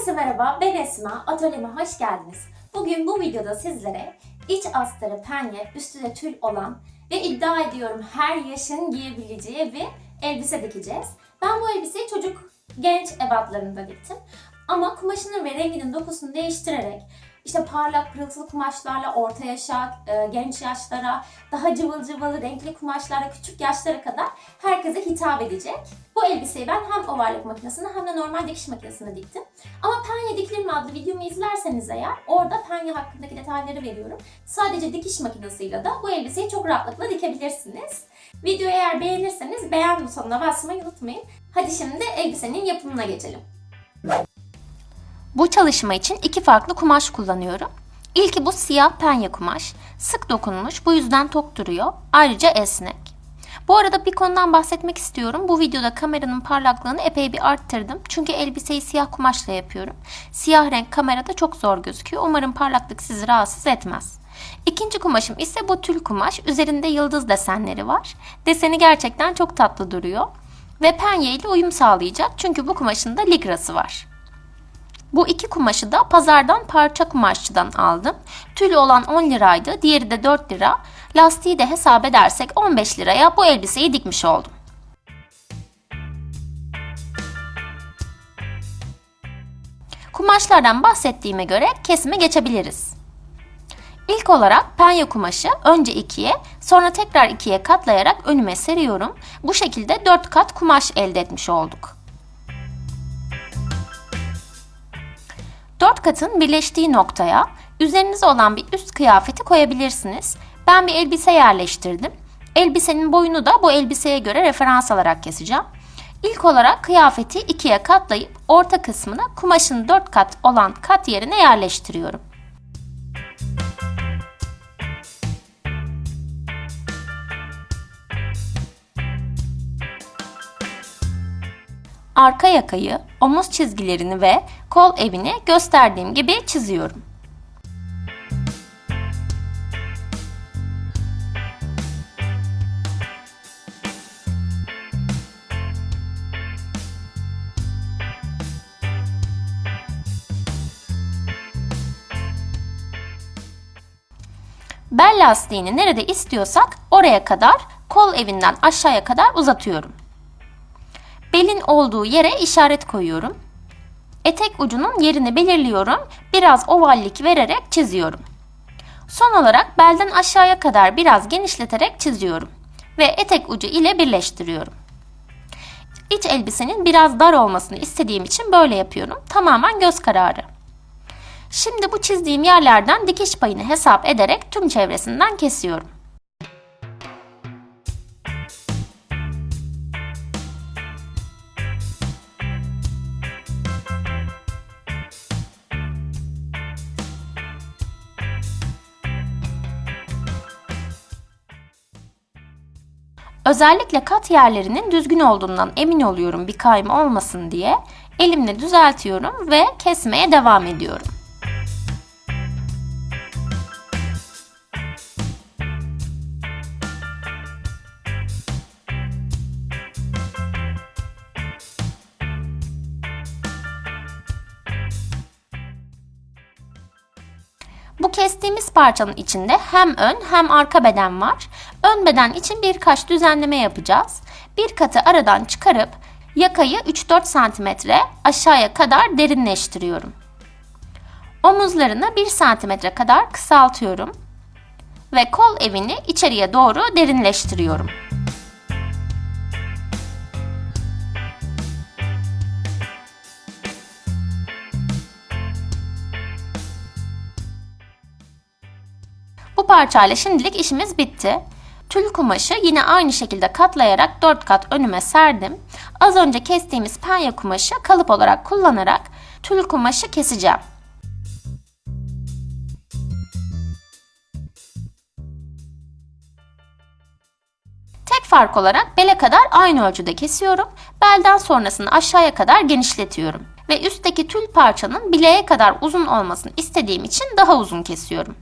merhaba, ben Esma. Atölyeme hoş geldiniz. Bugün bu videoda sizlere iç astarı penye, üstü de tül olan ve iddia ediyorum her yaşın giyebileceği bir elbise dikeceğiz. Ben bu elbiseyi çocuk genç ebatlarında diktim. Ama kumaşının ve renginin dokusunu değiştirerek işte parlak pırıltılı kumaşlarla orta yaşa, e, genç yaşlara, daha cıvıl cıvıl renkli kumaşlarla küçük yaşlara kadar herkese hitap edecek. Bu elbiseyi ben hem overlock makinesinde hem de normal dikiş makinesinde diktim. Ama penye dikilir mi adlı videomu izlerseniz eğer orada penye hakkındaki detayları veriyorum. Sadece dikiş makinesiyle de bu elbiseyi çok rahatlıkla dikebilirsiniz. Videoyu eğer beğenirseniz beğen butonuna basmayı unutmayın. Hadi şimdi elbisenin yapımına geçelim. Bu çalışma için iki farklı kumaş kullanıyorum. İlki bu siyah penye kumaş. Sık dokunmuş, bu yüzden tok duruyor. Ayrıca esnek. Bu arada bir konudan bahsetmek istiyorum. Bu videoda kameranın parlaklığını epey bir arttırdım. Çünkü elbiseyi siyah kumaşla yapıyorum. Siyah renk kamerada çok zor gözüküyor. Umarım parlaklık sizi rahatsız etmez. İkinci kumaşım ise bu tül kumaş. Üzerinde yıldız desenleri var. Deseni gerçekten çok tatlı duruyor. Ve penye ile uyum sağlayacak. Çünkü bu kumaşın da ligrası var. Bu iki kumaşı da pazardan parça kumaşçıdan aldım. Tülü olan 10 liraydı, diğeri de 4 lira. Lastiği de hesap edersek 15 liraya bu elbiseyi dikmiş oldum. Kumaşlardan bahsettiğime göre kesime geçebiliriz. İlk olarak penye kumaşı önce ikiye sonra tekrar ikiye katlayarak önüme seriyorum. Bu şekilde 4 kat kumaş elde etmiş olduk. Dört katın birleştiği noktaya üzerinizde olan bir üst kıyafeti koyabilirsiniz. Ben bir elbise yerleştirdim. Elbisenin boyunu da bu elbiseye göre referans alarak keseceğim. İlk olarak kıyafeti ikiye katlayıp orta kısmına kumaşın dört kat olan kat yerine yerleştiriyorum. Arka yakayı, omuz çizgilerini ve kol evini gösterdiğim gibi çiziyorum. Bel lastiğini nerede istiyorsak oraya kadar kol evinden aşağıya kadar uzatıyorum. Belin olduğu yere işaret koyuyorum. Etek ucunun yerini belirliyorum. Biraz ovallik vererek çiziyorum. Son olarak belden aşağıya kadar biraz genişleterek çiziyorum ve etek ucu ile birleştiriyorum. İç elbisenin biraz dar olmasını istediğim için böyle yapıyorum. Tamamen göz kararı. Şimdi bu çizdiğim yerlerden dikiş payını hesap ederek tüm çevresinden kesiyorum. Özellikle kat yerlerinin düzgün olduğundan emin oluyorum bir kayma olmasın diye elimle düzeltiyorum ve kesmeye devam ediyorum. Bu kestiğimiz parçanın içinde hem ön hem arka beden var. Ön beden için birkaç düzenleme yapacağız. Bir katı aradan çıkarıp yakayı 3-4 cm aşağıya kadar derinleştiriyorum. Omuzlarını 1 cm kadar kısaltıyorum ve kol evini içeriye doğru derinleştiriyorum. Bu parçayla şimdilik işimiz bitti. Tül kumaşı yine aynı şekilde katlayarak 4 kat önüme serdim. Az önce kestiğimiz penye kumaşı kalıp olarak kullanarak tül kumaşı keseceğim. Tek fark olarak bele kadar aynı ölçüde kesiyorum. Belden sonrasını aşağıya kadar genişletiyorum. Ve üstteki tül parçanın bileğe kadar uzun olmasını istediğim için daha uzun kesiyorum.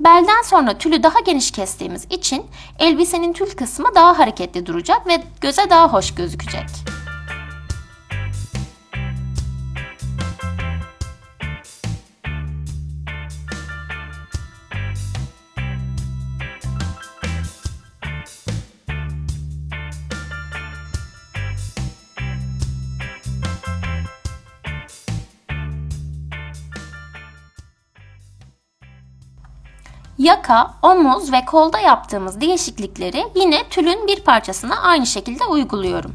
Belden sonra tülü daha geniş kestiğimiz için elbisenin tül kısmı daha hareketli duracak ve göze daha hoş gözükecek. Yaka, omuz ve kolda yaptığımız değişiklikleri yine tülün bir parçasına aynı şekilde uyguluyorum.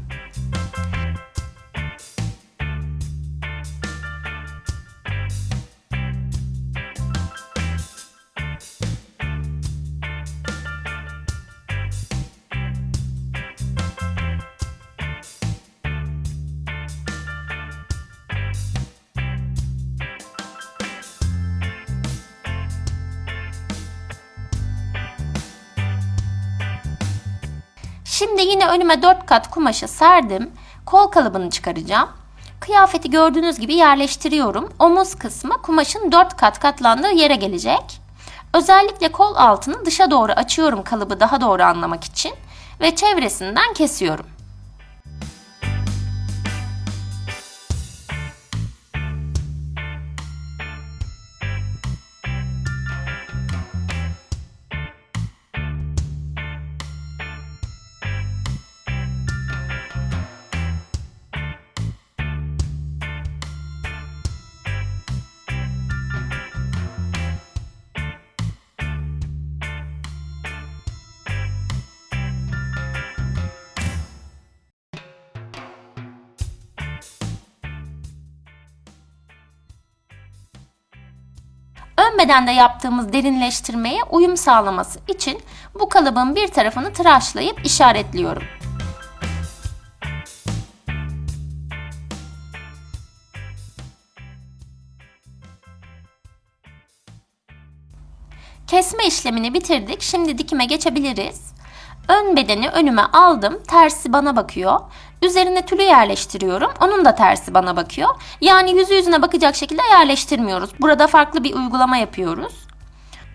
Şimdi yine önüme 4 kat kumaşı serdim. Kol kalıbını çıkaracağım. Kıyafeti gördüğünüz gibi yerleştiriyorum. Omuz kısmı kumaşın 4 kat katlandığı yere gelecek. Özellikle kol altını dışa doğru açıyorum kalıbı daha doğru anlamak için ve çevresinden kesiyorum. Ön bedende yaptığımız derinleştirmeye uyum sağlaması için bu kalıbın bir tarafını tıraşlayıp işaretliyorum. Kesme işlemini bitirdik. Şimdi dikime geçebiliriz. Ön bedeni önüme aldım. Tersi bana bakıyor. Üzerine tülü yerleştiriyorum. Onun da tersi bana bakıyor. Yani yüzü yüzüne bakacak şekilde yerleştirmiyoruz. Burada farklı bir uygulama yapıyoruz.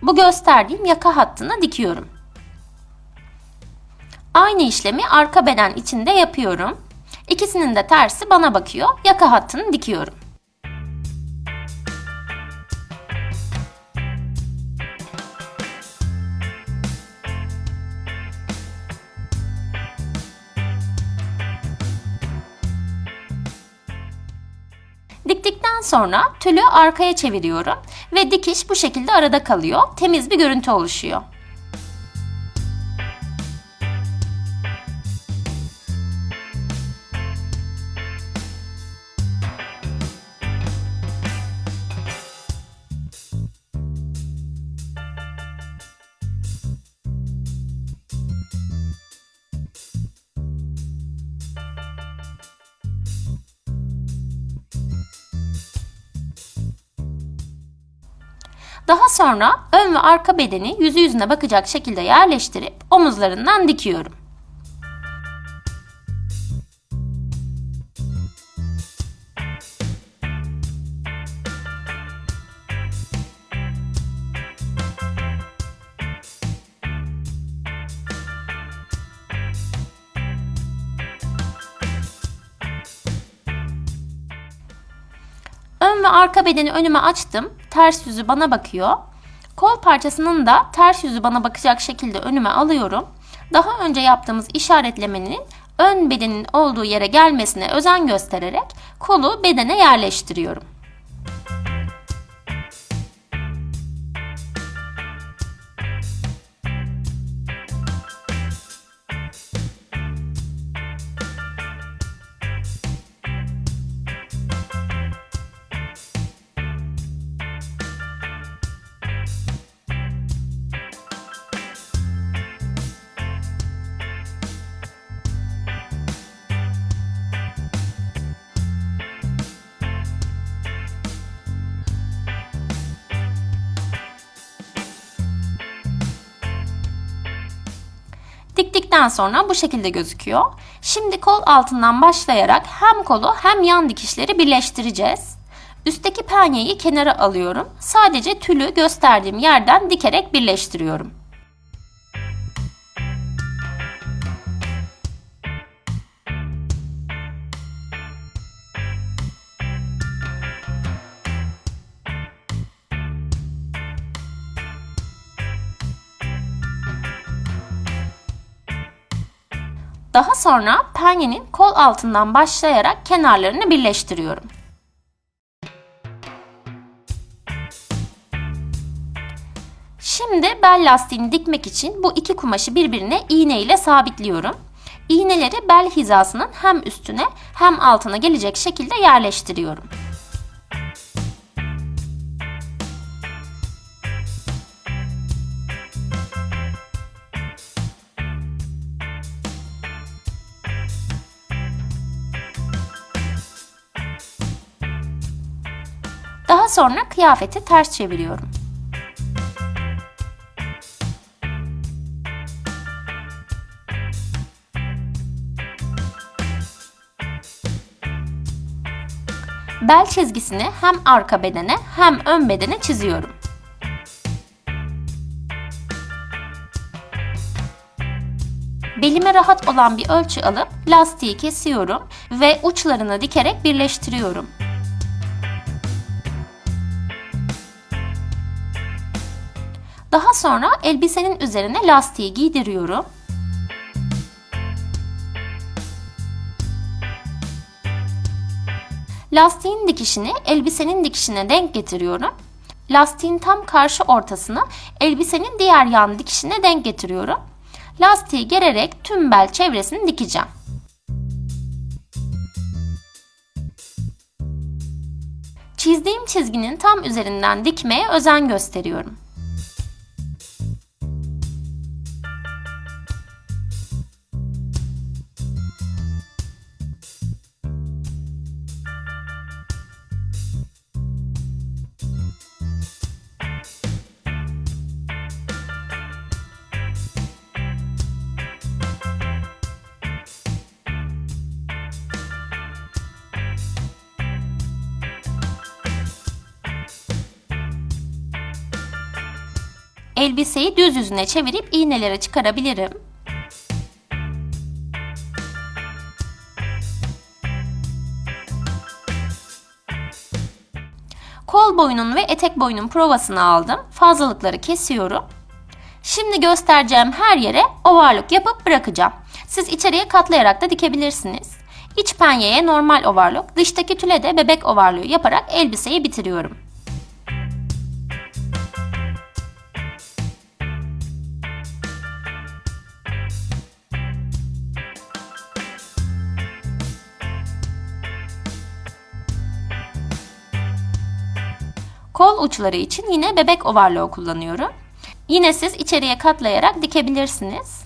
Bu gösterdiğim yaka hattına dikiyorum. Aynı işlemi arka beden içinde yapıyorum. İkisinin de tersi bana bakıyor. Yaka hattını dikiyorum. Sonra tülü arkaya çeviriyorum ve dikiş bu şekilde arada kalıyor. Temiz bir görüntü oluşuyor. Daha sonra ön ve arka bedeni yüzü yüzüne bakacak şekilde yerleştirip omuzlarından dikiyorum. Ön ve arka bedeni önüme açtım. Ters yüzü bana bakıyor. Kol parçasının da ters yüzü bana bakacak şekilde önüme alıyorum. Daha önce yaptığımız işaretlemenin ön bedenin olduğu yere gelmesine özen göstererek kolu bedene yerleştiriyorum. Diktikten sonra bu şekilde gözüküyor. Şimdi kol altından başlayarak hem kolu hem yan dikişleri birleştireceğiz. Üstteki penyeyi kenara alıyorum. Sadece tülü gösterdiğim yerden dikerek birleştiriyorum. Daha sonra penyenin kol altından başlayarak kenarlarını birleştiriyorum. Şimdi bel lastiğini dikmek için bu iki kumaşı birbirine iğne ile sabitliyorum. İğneleri bel hizasının hem üstüne hem altına gelecek şekilde yerleştiriyorum. Daha sonra kıyafeti ters çeviriyorum. Bel çizgisini hem arka bedene hem ön bedene çiziyorum. Belime rahat olan bir ölçü alıp lastiği kesiyorum ve uçlarını dikerek birleştiriyorum. Daha sonra elbisenin üzerine lastiği giydiriyorum. Lastiğin dikişini elbisenin dikişine denk getiriyorum. Lastiğin tam karşı ortasına elbisenin diğer yan dikişine denk getiriyorum. Lastiği gererek tüm bel çevresini dikeceğim. Çizdiğim çizginin tam üzerinden dikmeye özen gösteriyorum. Elbiseyi düz yüzüne çevirip iğneleri çıkarabilirim. Kol boyunun ve etek boyunun provasını aldım. Fazlalıkları kesiyorum. Şimdi göstereceğim her yere ovarlık yapıp bırakacağım. Siz içeriye katlayarak da dikebilirsiniz. İç penyeye normal ovarlık, dıştaki tüle de bebek ovarlığı yaparak elbiseyi bitiriyorum. Kol uçları için yine bebek ovarlığı kullanıyorum. Yine siz içeriye katlayarak dikebilirsiniz.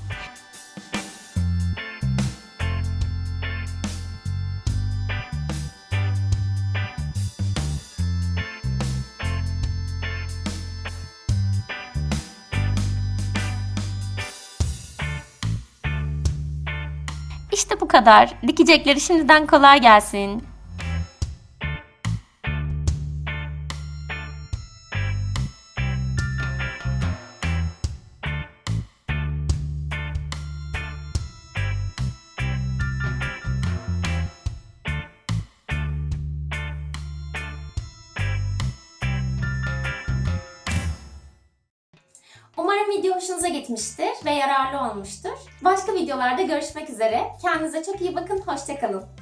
İşte bu kadar. Dikecekleri şimdiden kolay gelsin. Umarım video hoşunuza gitmiştir ve yararlı olmuştur. Başka videolarda görüşmek üzere. Kendinize çok iyi bakın. Hoşçakalın.